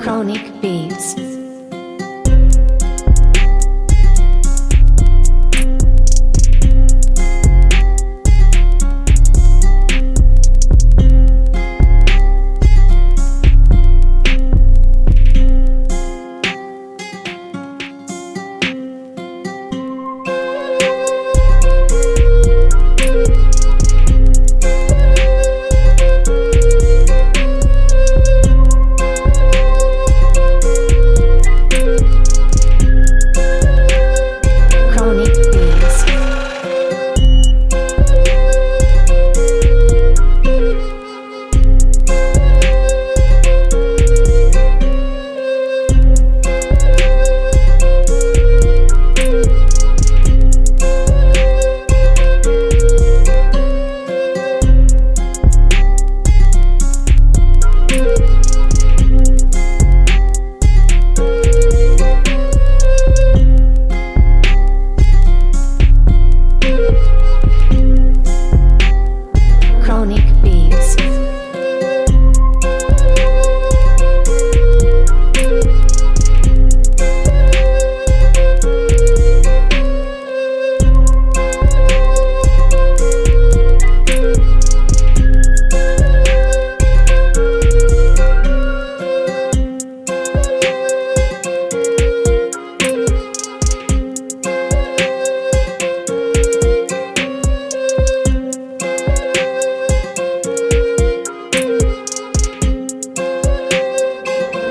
Chronic Beats.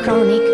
Chronic.